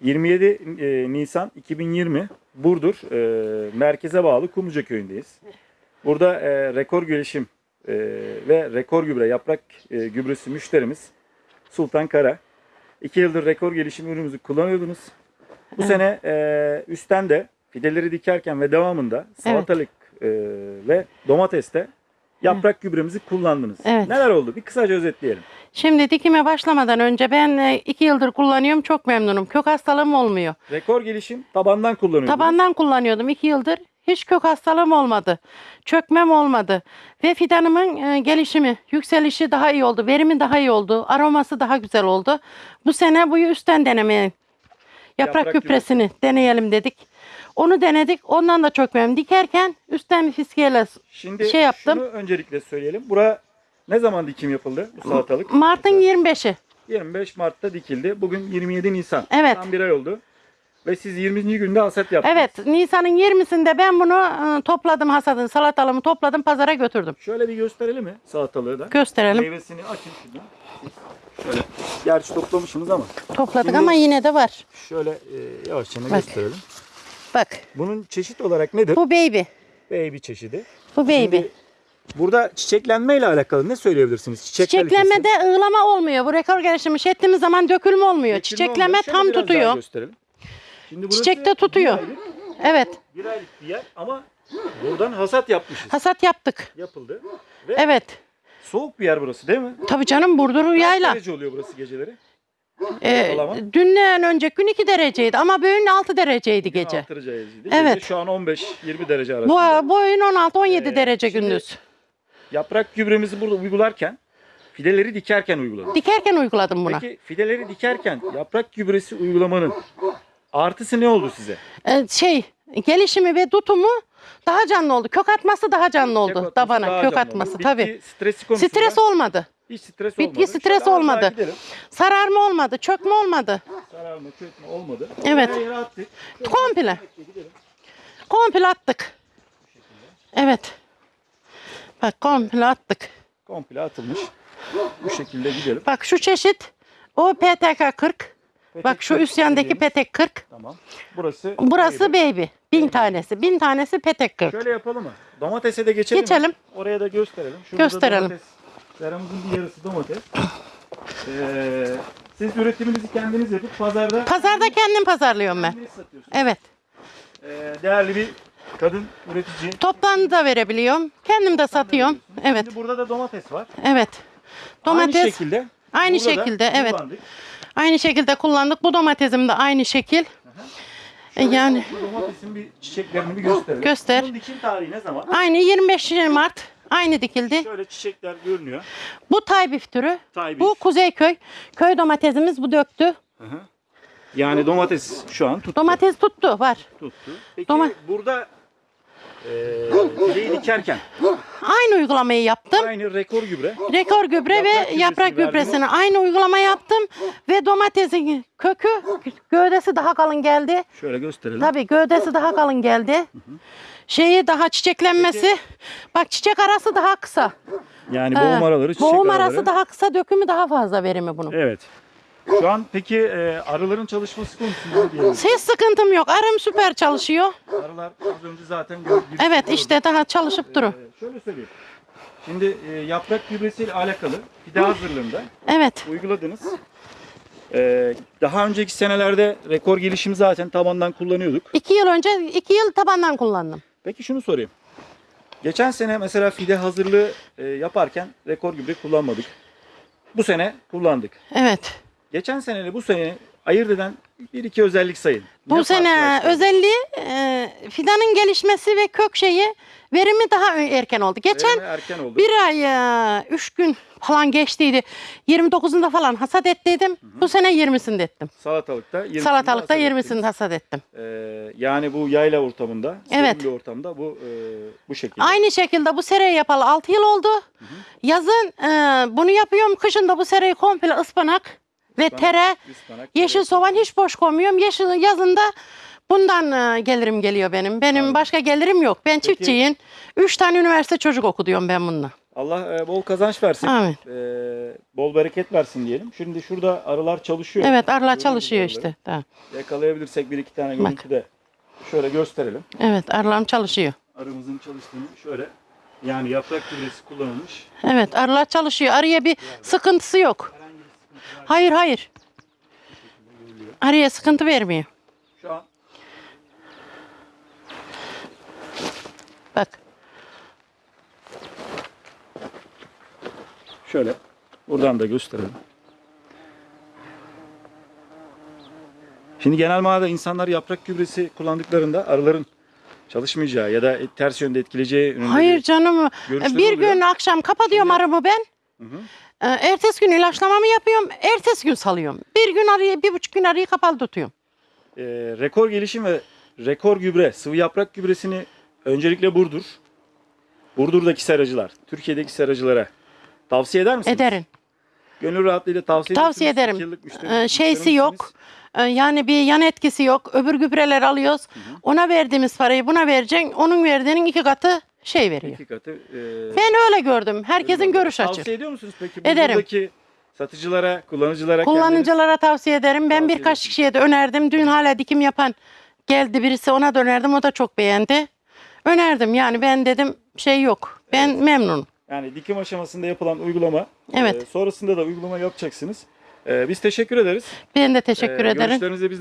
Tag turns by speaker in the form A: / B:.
A: 27 e, Nisan 2020 Burdur e, merkeze bağlı Kumluca köyündeyiz. Burada e, rekor gelişim e, ve rekor gübre yaprak e, gübresi müşterimiz Sultan Kara. 2 yıldır rekor gelişim ürünümüzü kullanıyordunuz. Bu sene e, üstten de fideleri dikerken ve devamında salatalık e, ve domateste yaprak gübremizi kullandınız.
B: Evet.
A: Neler oldu? Bir kısaca özetleyelim.
B: Şimdi dikime başlamadan önce ben e, iki yıldır kullanıyorum. Çok memnunum. Kök hastalığım olmuyor.
A: Rekor gelişim tabandan kullanıyordunuz.
B: Tabandan kullanıyordum iki yıldır. Hiç kök hastalığım olmadı. Çökmem olmadı. Ve fidanımın e, gelişimi, yükselişi daha iyi oldu. Verimi daha iyi oldu. Aroması daha güzel oldu. Bu sene bu üstten denemeye yaprak,
A: Yaprak
B: gübresini deneyelim dedik. Onu denedik. Ondan da çok memnunum. Dikerken üstten bir fiskeyle
A: Şimdi
B: şey yaptım.
A: şunu öncelikle söyleyelim. Bura ne zaman dikim yapıldı bu salatalık?
B: Mart'ın 25'i.
A: 25 Mart'ta dikildi. Bugün 27 Nisan.
B: Evet.
A: Tam bir ay oldu. Ve siz 20. günde hasat yaptınız.
B: Evet, Nisan'ın 20'sinde ben bunu e, topladım hasadını, salatalığımı topladım, pazara götürdüm.
A: Şöyle bir gösterelim mi salatalığı da?
B: Gösterelim.
A: Meyvesini açın şuradan. Siz Şöyle. Gerçi toplamışsınız ama
B: Topladık
A: Şimdi-
B: ama yine de var.
A: şöyle e, yavaşça
B: Bak.
A: gösterelim.
B: Bak,
A: Bunun çeşit olarak nedir?
B: bu baby.
A: Baby çeşidi.
B: Bu baby.
A: Şimdi burada çiçeklenme ile alakalı ne söyleyebilirsiniz? Çiçek kalitesi.
B: Çiçeklemede ığlama olmuyor. Bu rekor gelişimi şey ettiğimiz zaman dökülme olmuyor.
A: Dökülme
B: Çiçekleme
A: olmuyor. Şöyle
B: tam tutuyor.
A: gösterelim. Şimdi
B: Çiçekte tutuyor.
A: Bir aylık,
B: Evet,
A: bir aylık bir yer ama buradan hasat yapmışız.
B: hasat yaptık.
A: Yapıldı. Ve
B: Evet.
A: soğuk bir yer burası değil mi?
B: Tabii canım Burdur
A: Kaç
B: yayla.
A: derece oluyor burası geceleri?
B: Ee,
A: ortalama?
B: dünden önceki gün 2 dereceydi ama bugün 6 dereceydi gece.
A: 6 derece değil.
B: Evet.
A: Gece şu an 15-20 derece arasında.
B: Bu boyun 16-17
A: Ee,
B: derece
A: şimdi-
B: gündüz.
A: Yaprak gübremizi burada uygularken fideleri dikerken uyguladık.
B: Dikerken uyguladım buna.
A: Peki fideleri dikerken yaprak gübresi uygulamanın artısı ne oldu size?
B: Ee, şey gelişimi ve tutumu daha canlı oldu. Kök atması daha canlı
A: Kök
B: oldu
A: atması
B: tabana.
A: daha
B: Kök
A: canlı
B: atması
A: oldu.
B: tabii.
A: Bitki stresi konusunda
B: Stres olmadı.
A: Hiç stres
B: bitki
A: olmadı.
B: stres
A: Şöyle
B: olmadı.
A: gidelim.
B: Sararma olmadı. Çökme olmadı.
A: Sararma, çökme olmadı.
B: Evet.
A: Her yere attık.
B: Komple.
A: gidelim.
B: Komple attık. Evet. Bak komple attık.
A: Komple atılmış. Bu şekilde gidelim.
B: Bak şu çeşit o PTK 40. Bak şu üst yandaki
A: dediğimiz-
B: petek 40.
A: Tamam. Burası
B: Burası baby. Bin tanesi. Bin tanesi petek 40.
A: Şöyle yapalım mı? Domatese de geçelim. mi?
B: Geçelim.
A: Oraya da gösterelim. Şurada
B: Gösterelim.
A: Domates, seramızın bir yarısı domates. Ee, siz üretiminizi kendiniz yapıp pazarda
B: Pazarda kendim pazarlıyorum ben.
A: kendiniz satıyorsunuz.
B: Evet.
A: Ee, değerli bir kadın üretici.
B: Toptan da verebiliyorum. Kendim de satıyorum. Evet.
A: Şimdi burada da domates var.
B: Evet. Domates
A: Aynı şekilde.
B: Aynı
A: burada da
B: şekilde, evet.
A: kullandık.
B: aynı şekilde kullandık. Bu domatesim de aynı şekil. E, Yani
A: domatesin bir çiçeklerini bir gösterelim.
B: Göster.
A: Bunun dikim tarihi ne zaman?
B: aynı 25 Mart aynı dikildi.
A: Şöyle çiçekler görünüyor.
B: Bu taybif türü.
A: Taybif.
B: Bu Kuzeyköy. Köy domatesimiz bu döktü.
A: Hı hı. Yani domates şu an tuttu.
B: Domates tuttu var.
A: tuttu. Peki
B: Doma-
A: burada e, fideyi dikerken
B: Aynı uygulamayı yaptım.
A: aynı rekor gübre
B: Rekor gübre
A: Yaprak
B: ve yaprak gübresini aynı uygulama yaptım. Ve domatesin kökü, gövdesi daha kalın geldi.
A: şöyle gösterelim.
B: Tabii gövdesi daha kalın geldi. Şeyi daha çiçeklenmesi. Bak çiçek arası daha kısa.
A: Yani boğum araları, çiçek
B: Boğum
A: araları.
B: arası daha kısa, dökümü daha fazla verimi bunun.
A: Evet. Şu an peki e, arıların çalışması konusunda diyelim?
B: Hiç sıkıntım yok. Arım süper çalışıyor.
A: Arılar az önce zaten gördük.
B: Evet işte daha çalışıp.
A: E, şöyle söyleyeyim. Şimdi e, yaprak gübresiyle alakalı fide hazırlığında
B: Evet.
A: uyguladınız. E, daha önceki senelerde rekor gelişimi zaten tabandan kullanıyorduk.
B: İki yıl önce, iki yıl tabandan kullandım.
A: Peki şunu sorayım. Geçen sene mesela fide hazırlığı e, yaparken rekor gübre kullanmadık. Bu sene kullandık.
B: Evet.
A: Geçen seneyle bu sene ayırt eden bir iki özellik sayın.
B: Bu
A: Ne
B: sene özelliği e, fidanın gelişmesi ve kök şeyi verimi daha erken oldu. Geçen
A: Verimi erken oldu.
B: bir ay, e, üç gün falan geçtiydi. 29'unda falan hasat ettiydim. Bu sene 20'sinde ettim.
A: Salatalıkta 20'sinde
B: Salatalıkta
A: hasat
B: 20'sinde
A: ettiniz.
B: hasat ettim.
A: Ee, yani bu yayla ortamında,
B: Evet.
A: serin bir ortamda bu e, bu şekilde.
B: Aynı şekilde bu sereyi yapalı 6 yıl oldu. Yazın e, bunu yapıyorum. Kışın da bu sereyi komple ıspanak ve
A: Ispanak,
B: tere,
A: ıspanak,
B: yeşil soğan hiç boş koymuyorum. Yeşil, yazında bundan e, gelirim geliyor benim. Benim
A: Anladım.
B: başka gelirim yok. Ben
A: Peki-
B: çiftçiyim. 3 tane üniversite çocuk okutuyorum ben bununla.
A: Allah e, bol kazanç versin.
B: Amin.
A: E, bol bereket versin diyelim. Şimdi şurada arılar çalışıyor.
B: Evet arılar
A: Görüyoruz
B: çalışıyor
A: arıları.
B: işte. Tamam.
A: Yakalayabilirsek bir iki tane
B: Bak.
A: görüntüde şöyle gösterelim.
B: Evet arılarım çalışıyor.
A: Arımızın çalıştığını şöyle yani yaprak gübresi kullanılmış.
B: Evet arılar çalışıyor. Arıya bir sıkıntısı yok. Hayır hayır. Arıya sıkıntı vermiyor.
A: Şu an
B: Bak.
A: şöyle buradan da gösterelim. Şimdi genel manada insanlar yaprak gübresi kullandıklarında arıların çalışmayacağı ya da ters yönde etkileyeceği
B: Hayır canım. Bir
A: oluyor.
B: gün akşam kapatıyorum arımı ben.
A: Hı hı.
B: Ee, Ertesi gün ilaçlamamı yapıyorum. Ertesi gün salıyorum. Bir gün arıyı, bir buçuk gün arıyı kapalı tutuyorum.
A: Ee, rekor gelişim ve rekor gübre, sıvı yaprak gübresini öncelikle Burdur, Burdur'daki seracılar, Türkiye'deki seracılara tavsiye eder misiniz?
B: Ederim.
A: Gönül rahatlığıyla tavsiye
B: Tavsiye ederim.
A: Yıllık müşteri-
B: Ee, şeysi
A: müşteri
B: yok. Ee, Yani bir yan etkisi yok. Öbür gübreler alıyoruz. Ona verdiğimiz parayı buna vereceksin. Onun verdiğinin iki katı şey veriyor.
A: İki katı. e,
B: Ben öyle gördüm. Herkesin görüş
A: oluyor.
B: açı.
A: Tavsiye ediyor musunuz peki?
B: Ederim.
A: Buradaki satıcılara, kullanıcılara kendiniz-
B: Kullanıcılara tavsiye ederim. Ben
A: Tavsiye
B: birkaç
A: ediyorsun.
B: kişiye de önerdim. Dün hala dikim yapan geldi birisi ona da önerdim. O da çok beğendi. Önerdim yani ben dedim şey yok. Ben memnunum.
A: Yani dikim aşamasında yapılan uygulama.
B: Evet.
A: e, sonrasında da uygulama yapacaksınız. E, biz teşekkür ederiz.
B: Ben de teşekkür
A: E,
B: ederim.
A: Görüşlerinizi biz